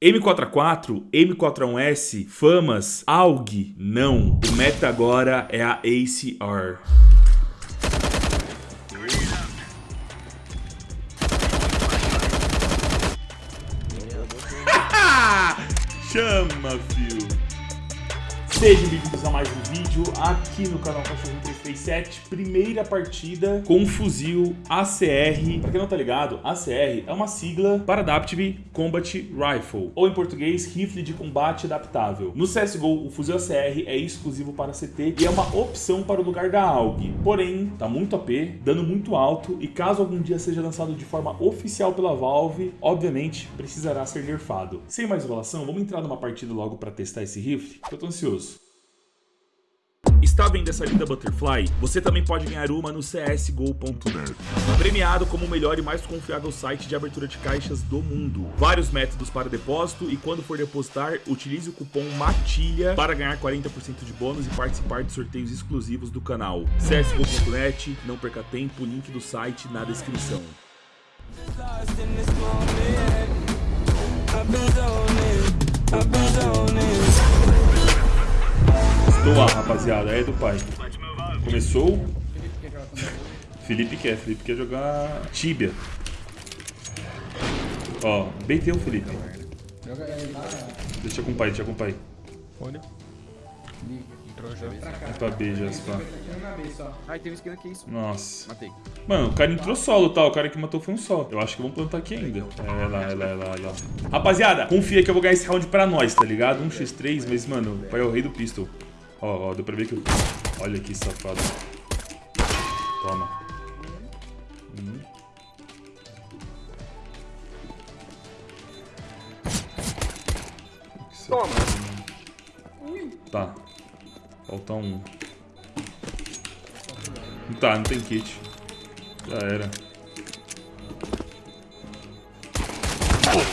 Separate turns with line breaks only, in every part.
M4A4, M4A1S, Famas, AUG, não. O meta agora é a ACR. Chama, fio. Sejam bem-vindos a mais um vídeo aqui no canal Cachorro 337 Primeira partida com fuzil ACR Pra quem não tá ligado, ACR é uma sigla para Adaptive Combat Rifle Ou em português, Rifle de Combate Adaptável. No CSGO, o fuzil ACR é exclusivo para CT E é uma opção para o lugar da AUG Porém, tá muito AP, dano muito alto E caso algum dia seja lançado de forma oficial pela Valve Obviamente, precisará ser nerfado. Sem mais enrolação, vamos entrar numa partida logo para testar esse rifle? Eu tô ansioso Está vendo essa linda Butterfly? Você também pode ganhar uma no csgo.net. Premiado como o melhor e mais confiável site de abertura de caixas do mundo. Vários métodos para depósito e quando for depositar, utilize o cupom MATILHA para ganhar 40% de bônus e participar de sorteios exclusivos do canal. csgo.net, não perca tempo, link do site na descrição. Estou lá, rapaziada. É do pai. Começou. Felipe quer. Felipe quer jogar Tibia. Ó, beitei o Felipe. Deixa com o pai, deixa com o pai.
Olha. Entrou já.
É pra B já, se pá.
Ai, um skin aqui, isso.
Nossa.
Matei.
Mano, o cara entrou solo, tá? O cara que matou foi um só. Eu acho que vamos plantar aqui ainda. É lá, é lá, é lá, é lá. Rapaziada, confia que eu vou ganhar esse round pra nós, tá ligado? 1x3, mas, mano, o pai é o rei do pistol. Ó, ó, deu pra ver que eu... Olha que safado. Toma. Hum. Mano. Tá. Falta um. Tá, não tem kit. Já era.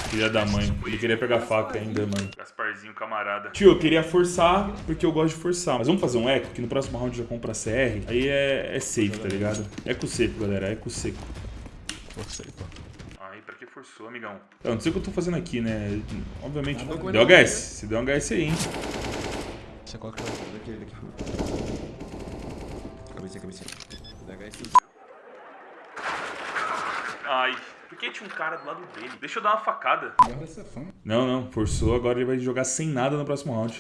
Filha da mãe. Ele queria pegar faca ainda, mano. Camarada. Tio, eu queria forçar, porque eu gosto de forçar. Mas vamos fazer um eco, que no próximo round já compra CR. Aí é, é safe, tá ligado? Eco seco, galera. Eco seco.
Forcei, pô.
Aí, pra que forçou, amigão? Eu não sei o que eu tô fazendo aqui, né? Obviamente.
Nada
Deu HS. Se deu um HS aí, hein?
Você coloca
Daqui, daqui. Cabecinha, cabecinha.
Ai. Por que tinha um cara do lado dele? Deixa eu dar uma facada. Não, não. Forçou, agora ele vai jogar sem nada no próximo round.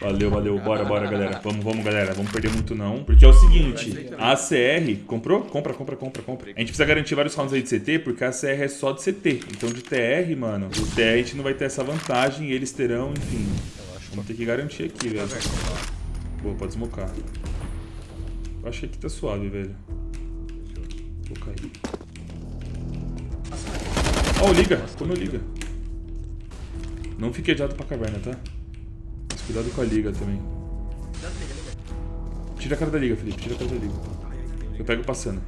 Valeu, valeu. Bora, bora, galera. Vamos, vamos, galera. Vamos perder muito não. Porque é o seguinte, a ACR... Comprou? Compra, compra, compra, compra. A gente precisa garantir vários rounds aí de CT, porque a ACR é só de CT. Então de TR, mano, o TR a gente não vai ter essa vantagem eles terão, enfim. Vamos ter que garantir aqui, velho. Boa, pode smocar. Eu achei que tá suave, velho. Vou cair. Ó, oh, liga. Como liga. Não fique adiado pra caverna, tá? Mas cuidado com a liga também. Tira a cara da liga, Felipe. Tira a cara da liga. Eu pego passando.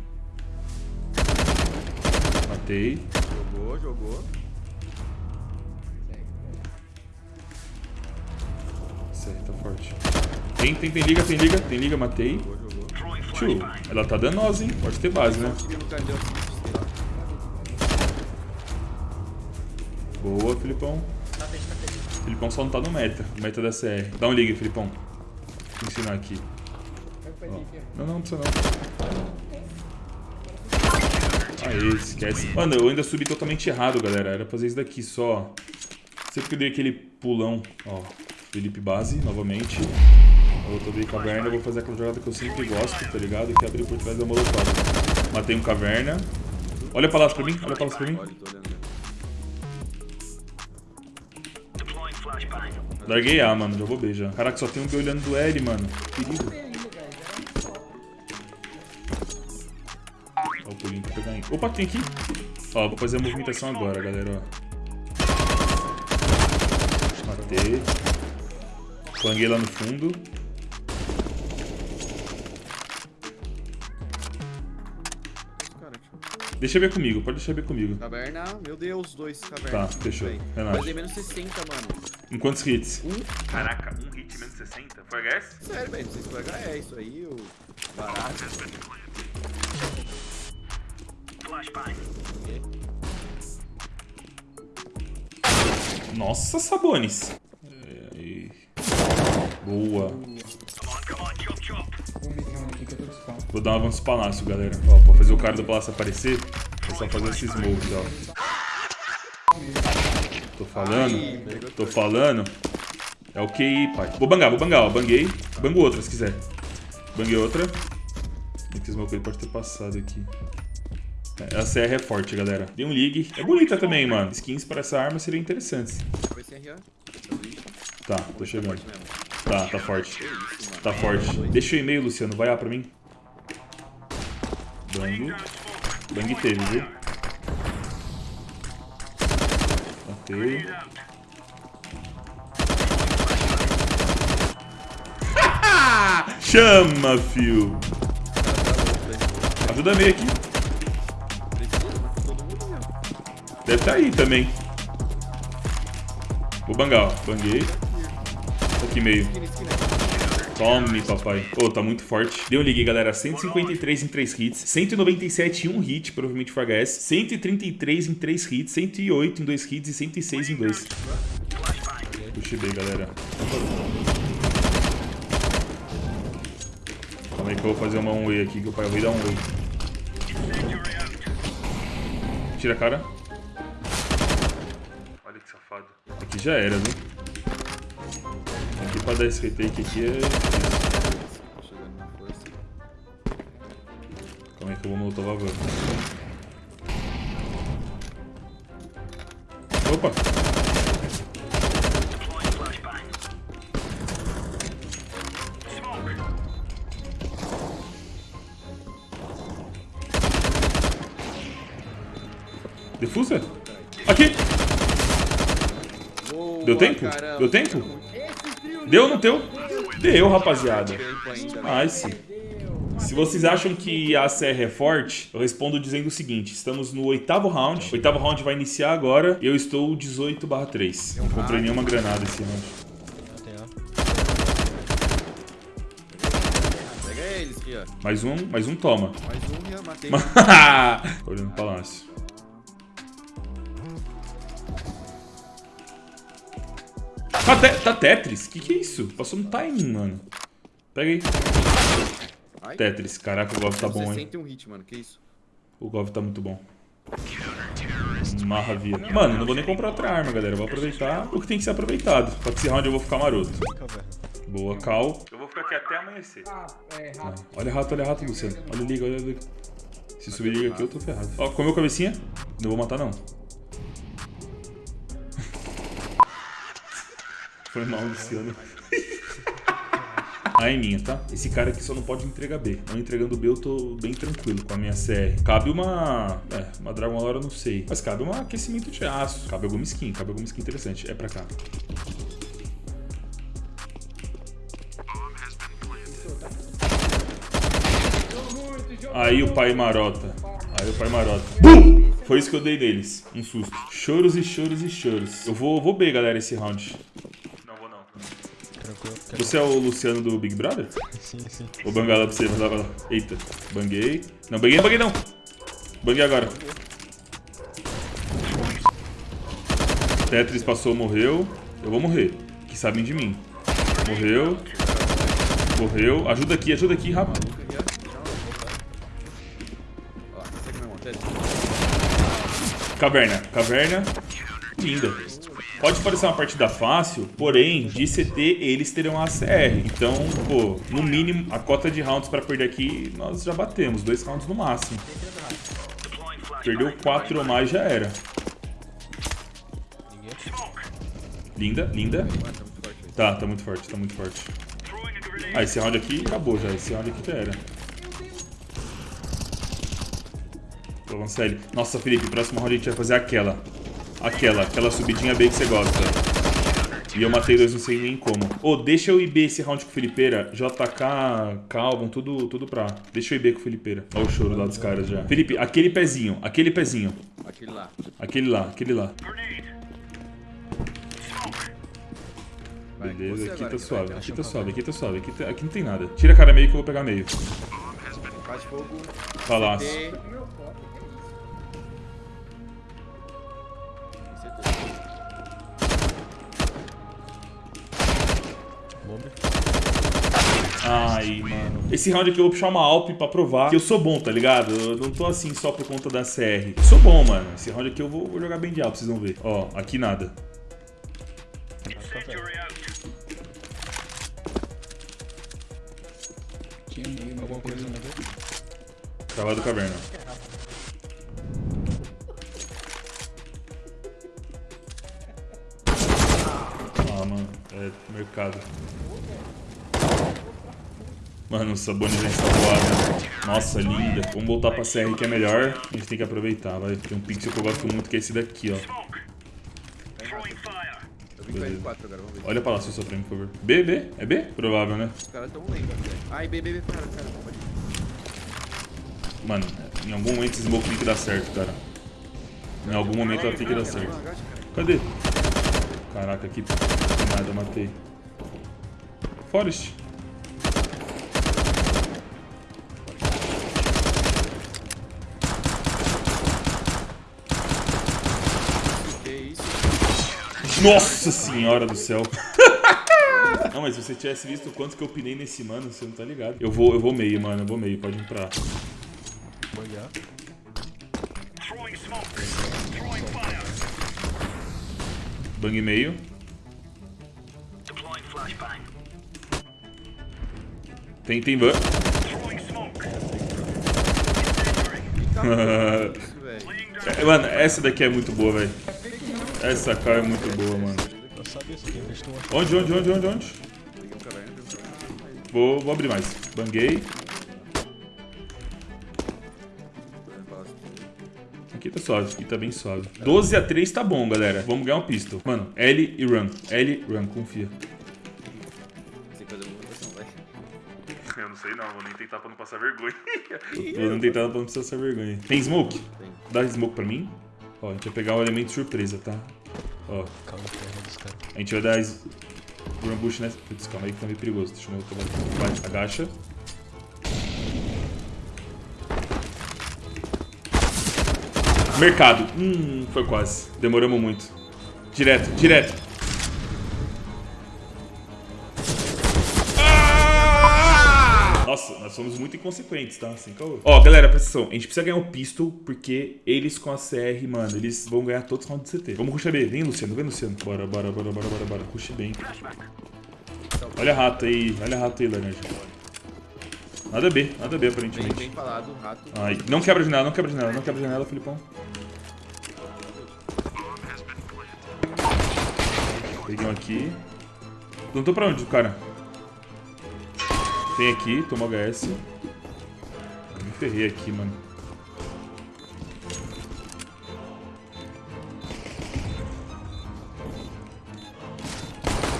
Matei.
Jogou, jogou.
Aí, tá forte. Tem, tem, tem liga, tem liga, tem liga, matei.
Jogou, jogou.
Tio, ela tá danosa, hein? Pode ter base, né? Boa, Filipão. Filipão só não tá no meta. Meta da CR. Dá um liga, Filipão. Vou ensinar aqui. Ó. Não, não, não precisa não. Aê, esquece. Mano, eu ainda subi totalmente errado, galera. Era fazer isso daqui só. Sempre que eu dei aquele pulão. Ó, Felipe base, novamente. Eu tô caverna, eu vou fazer aquela jogada que eu sempre gosto, tá ligado? Que é abrir por trás da molotov. Matei um caverna. Olha pra lá pra mim, olha pra lá pra mim.
Olhando. né?
Larguei A, mano, já vou B já. Caraca, só tem um B olhando do L, mano. Perigo. Ó, o pulinho pra pegar em. Opa, tem aqui. Ó, vou fazer a movimentação agora, galera, ó. Matei. Flanguei lá no fundo. Deixa ver comigo, pode deixar ver comigo.
Caverna, meu Deus, dois caverna.
Tá, fechou.
Bem,
Relaxa.
Fazer menos 60, mano.
Em quantos hits?
Um.
Caraca, um hit menos 60? Foi HS?
Sério, velho, não sei se foi HE isso aí, o barato.
Nossa, Vou dar um avanço palácio, galera. Ó, pra fazer o cara do palácio aparecer, é só fazer esse smoke, ó. Tô falando, tô falando. É o QI, pai. Vou bangar, vou bangar, ó. Banguei. Bango outra, se quiser. Banguei outra. Esse smoke ele pode ter passado aqui. É, a CR é forte, galera. Tem um League. É bonita também, mano. Skins para essa arma seriam interessantes. Tá, tô chegando. Tá, tá forte. Tá forte. Deixa o e-mail, Luciano. Vai lá pra mim. Bang. Bang teve, viu? Ok. Chama, fio. Ajuda meio aqui. Deve estar aí também. Vou bangar, ó. Banguei. Aqui meio. Tome, papai. Ô, tá muito forte. Deu ligue, galera. 153 em 3 hits. 197 em 1 hit, provavelmente foi HS. 133 em 3 hits. 108 em 2 hits e 106 em 2. Puxei bem, galera. Calma aí que eu vou fazer uma 1 way aqui, que o pai vai dar um way. Tira a cara. Olha que safado. Aqui já era, viu? Aqui pra dar esse retake aqui é... Calma aí que eu vou molotov a van. Opa! Defusa? Aqui! Deu tempo? Deu tempo? Deu não deu? Deu, rapaziada. Nice. Se vocês acham que a CR é forte, eu respondo dizendo o seguinte: estamos no oitavo round. O oitavo round vai iniciar agora. Eu estou 18 3. Não comprei nenhuma granada esse round. Mais um, mais um toma.
Mais um, já matei.
Olhando o palácio. Tá, te- tá Tetris? Que que é isso? Passou no timing, mano. Pega aí.
Ai.
Tetris. Caraca, o Gov tá bom, hein?
61 hit, mano. Que isso?
O Gov tá muito bom. Marravia. Mano, não vou nem comprar outra arma, galera. Vou aproveitar o que tem que ser aproveitado. Pra esse round eu vou ficar maroto. Boa, Cal. Eu vou ficar aqui até amanhecer.
Ah, é, rápido.
Olha rato, olha rato, Luciano. Olha liga, olha liga. Se subir liga aqui, eu tô ferrado. Ó, comeu cabecinha? Não vou matar, não. Foi mal, Luciano. A é minha, tá? Esse cara aqui só não pode entregar B. Não entregando B, eu tô bem tranquilo com a minha CR. Cabe uma... É, uma Dragon Lore eu não sei. Mas cabe um aquecimento de aço. Cabe alguma skin, cabe alguma skin interessante. É pra cá. Aí o pai marota. Aí o pai marota. Bum! Foi isso que eu dei neles. Um susto. Choros e choros e choros. Eu vou, vou B, galera, esse round. Você é o Luciano do Big Brother?
Sim, sim.
Vou bangar lá pra você, vai lá, vai lá. Eita, banguei. Não, banguei, não banguei não. Banguei agora. Tetris passou, morreu. Eu vou morrer. Que sabem de mim. Morreu. Morreu. Ajuda aqui, ajuda aqui, rápido. Caverna, caverna. Linda. Pode parecer uma partida fácil, porém, de CT eles terão a ACR. Então, pô, no mínimo, a cota de rounds pra perder aqui, nós já batemos. Dois rounds no máximo. Perdeu quatro ou mais, já era. Linda, linda.
Tá.
Tá, muito forte, tá muito forte. Ah, esse round aqui acabou já. Esse round aqui já era. Vancelli. Nossa, Felipe, próximo round a gente vai fazer aquela. Aquela, aquela subidinha B que você gosta. E eu matei dois, não sei nem como. Ô, deixa eu ir B esse round com o Felipeira. JK, Calvin, tudo, tudo pra. Deixa eu ir B com o Felipeira. Olha o choro lá dos caras já. Felipe, aquele pezinho, aquele pezinho.
Aquele lá.
Aquele lá, aquele lá. Beleza, aqui tá suave, aqui tá suave, aqui tá suave, aqui, tá- aqui não tem nada. Tira a cara meio que eu vou pegar meio.
Faz fogo.
Palácio. Ai, mano. Esse round aqui eu vou puxar uma Alp pra provar que eu sou bom, tá ligado? Eu não tô assim só por conta da CR. Eu sou bom, mano. Esse round aqui eu vou, vou jogar bem de Alp, vocês vão ver. Ó, aqui nada.
Tinha meio,
Alguma coisa na ver?
Cavalo caverna. Ah, mano. É mercado. Mano, o Sabonis vem voada. Nossa, linda. Vamos voltar pra CR que é melhor. A gente tem que aproveitar, vai. Tem um pixel que eu gosto muito que é esse daqui, ó.
Eu vim com L4 agora, vamos ver.
Olha pra lá, seu Supremo, por favor. B, B? É B? Provável, né?
Os caras tão lendo, velho. Ai, B, B, B, cara.
Mano, em algum momento esse smoke tem que dar certo, cara. Em algum momento ela tem que dar certo. Cadê? Caraca, aqui nada, eu matei. Forest. Nossa senhora do céu. Não, mas se você tivesse visto o quanto que eu pinei nesse mano, você não tá ligado. Eu vou, eu vou meio, mano. Eu vou meio. Pode ir pra.
Banhar.
Bang meio. Tem, tem ban. É, Mano, essa daqui é muito boa, velho. Essa cara é muito boa, mano. Onde, onde, onde, onde, onde? Vou, vou abrir mais. Banguei. Aqui tá suave, aqui tá bem suave. 12 a 3 tá bom, galera. Vamos ganhar um pistol. Mano, L e run. L, run, confia. Eu não sei não, vou nem tentar pra não passar vergonha. vou nem tentar pra não passar vergonha. Tem smoke?
Tem.
Dá smoke pra mim. Ó, a gente vai pegar o elemento surpresa, tá? Ó,
Calma, terra dos caras.
a gente vai dar es- run bush nessa... Putz, calma aí que tá meio perigoso. Deixa eu ver. Vai, agacha. Mercado. Hum, foi quase. Demoramos muito. Direto, direto. Nossa, nós somos muito inconsequentes, tá? Assim, caô. Ó, galera, presta atenção. A gente precisa ganhar o pistol, porque eles com a CR, mano, eles vão ganhar todos os rounds de CT. Vamos rushar B. Vem, Luciano, vem, Luciano. Bora, bora, bora, bora, bora, bora. Rush bem. Olha a rato aí, olha a rato aí, Leonard. Nada B, nada B,
Bem,
aparentemente.
bem falado, rato.
Ai, não quebra a janela, não quebra a janela, não quebra a janela, Filipão. Peguei um aqui. Não tô pra onde, cara? Tem aqui, toma HS. Eu me ferrei aqui, mano.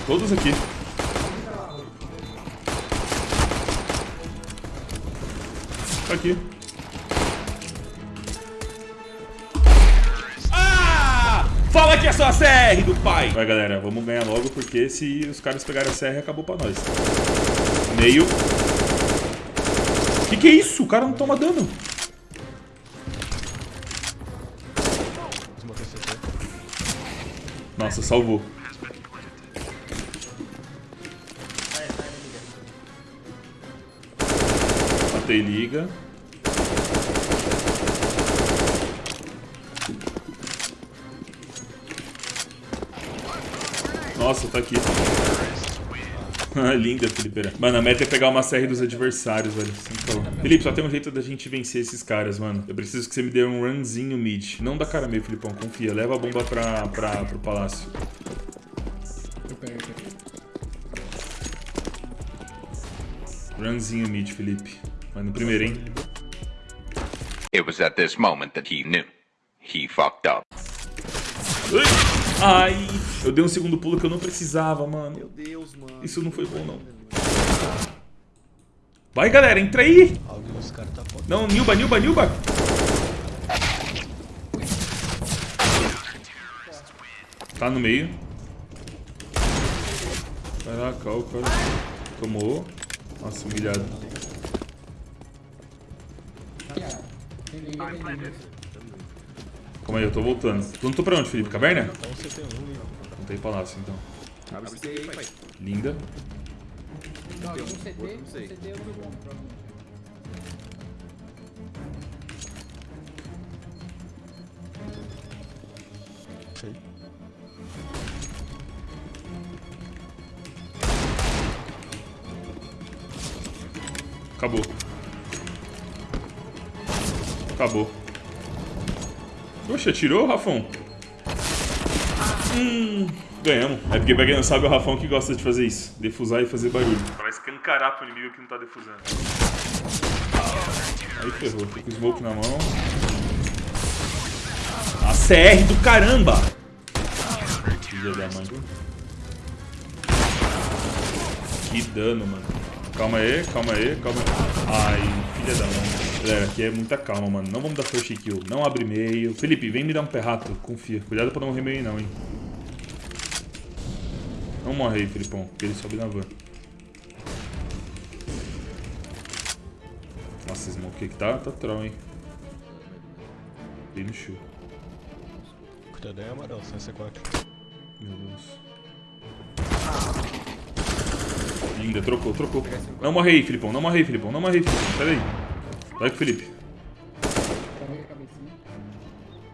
Todos aqui. Tá aqui. Ah! Fala que é só a CR do pai! Vai, galera, vamos ganhar logo, porque se os caras pegarem a CR, acabou pra nós. Meio. Que que é isso? O cara não toma dano. Nossa, salvou. Matei liga. Nossa, tá aqui. Linda, Felipe. Mano, a meta é pegar uma série dos adversários, velho. Felipe, só tem um jeito da gente vencer esses caras, mano. Eu preciso que você me dê um runzinho mid. Não dá cara meio, Filipão. Confia. Leva a bomba pra, pra, pro palácio.
Eu pego aqui.
Runzinho mid, Felipe. Mas no primeiro, hein?
It was at this moment that he knew. He fucked up.
Ai! Ai! Eu dei um segundo pulo que eu não precisava, mano.
Meu Deus, mano.
Isso não foi bom, não. Vai, galera, entra aí!
Tá.
Não, Nilba, Nilba, Nilba! Tá no meio. Vai lá, cal, cara. Tomou. Nossa, humilhado. Calma aí, eu tô voltando. Tu não tô pra onde, Felipe? Caverna?
CT1 ali.
Não tem palácio, então.
Abre esse aí, pai.
Linda.
Não,
Tem
um
um,
CT, um
não sei.
CT eu provavelmente.
Sei.
Acabou. Acabou. Poxa, tirou, Rafão? Hum, ganhamos. É porque pra quem não sabe, é o Rafão que gosta de fazer isso. Defusar e fazer barulho. Pra escancarar pro inimigo que não tá defusando. Aí ferrou. Fica o smoke na mão. A CR do caramba! Filha da mãe. Que dano, mano. Calma aí, calma aí, calma aí. Ai, filha da mãe. Galera, aqui é muita calma, mano. Não vamos dar first kill. Não abre meio. Felipe, vem me dar um perrato. Confia. Cuidado pra não morrer meio não, hein. Não morre aí, Felipão. Que ele sobe na van. Nossa, esse smoke aqui tá, tá troll, hein. Bem no show.
Cuidado aí, amarelo, sem C4.
Meu Deus. Linda, trocou, trocou. Não morre aí, Filipão. Não morre aí, Filipão. Não morre aí, Filipão. Pera aí. Vai com o Felipe.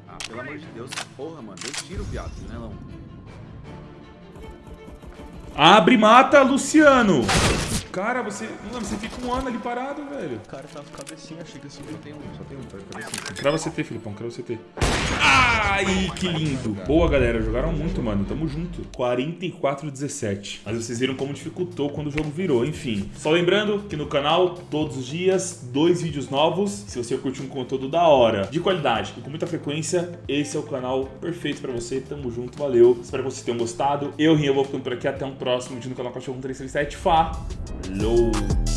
Ah, pelo amor de Deus. Porra, mano. Deu tiro, viado. Né, não?
Abre mata, Luciano. Cara, você... Mano, você fica um ano ali parado, velho.
O cara tava com cabecinha, achei que subir.
Só tem um, só tem um. Pra ver se...
Crava CT, Filipão. Crava CT. Ai, que lindo. Boa, galera. Jogaram muito, mano. Tamo junto. 44 17. Mas vocês viram como dificultou quando o jogo virou. Enfim. Só lembrando que no canal, todos os dias, dois vídeos novos. Se você curte um conteúdo da hora, de qualidade e com muita frequência, esse é o canal perfeito pra você. Tamo junto. Valeu. Espero que vocês tenham gostado. Eu, Rinha, vou ficando por aqui. Até um próximo vídeo no canal Cachorro 1337. Falou!